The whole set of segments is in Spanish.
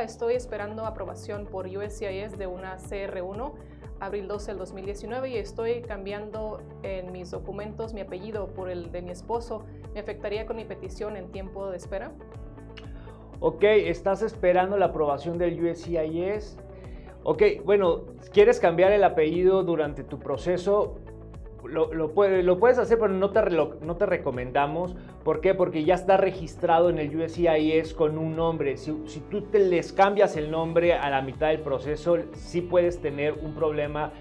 Estoy esperando aprobación por USCIS de una CR1 abril 12 del 2019 y estoy cambiando en mis documentos mi apellido por el de mi esposo. ¿Me afectaría con mi petición en tiempo de espera? Ok, estás esperando la aprobación del USCIS. Ok, bueno, quieres cambiar el apellido durante tu proceso, lo, lo, puedes hacer, pero no te, no te recomendamos. ¿Por qué? Porque ya está registrado en el USCIS con un nombre. Si, si, tú te les cambias el nombre a la mitad del proceso, sí puedes tener un problema,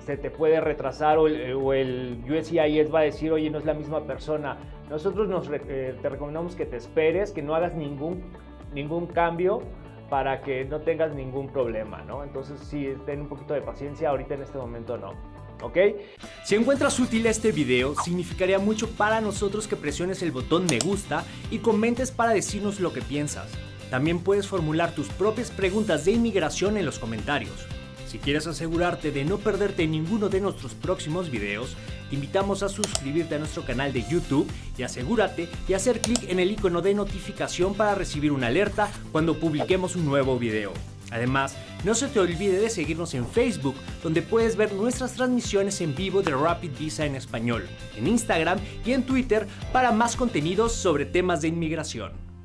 se te puede retrasar o el, o el, USCIS va a decir, oye, no es la misma persona. Nosotros nos, eh, te recomendamos que te esperes, que no hagas ningún, ningún cambio para que no tengas ningún problema, ¿no? Entonces sí, ten un poquito de paciencia, ahorita en este momento no. ¿Ok? Si encuentras útil este video, significaría mucho para nosotros que presiones el botón me gusta y comentes para decirnos lo que piensas. También puedes formular tus propias preguntas de inmigración en los comentarios. Si quieres asegurarte de no perderte ninguno de nuestros próximos videos, te invitamos a suscribirte a nuestro canal de YouTube y asegúrate de hacer clic en el icono de notificación para recibir una alerta cuando publiquemos un nuevo video. Además, no se te olvide de seguirnos en Facebook, donde puedes ver nuestras transmisiones en vivo de Rapid Visa en español, en Instagram y en Twitter para más contenidos sobre temas de inmigración.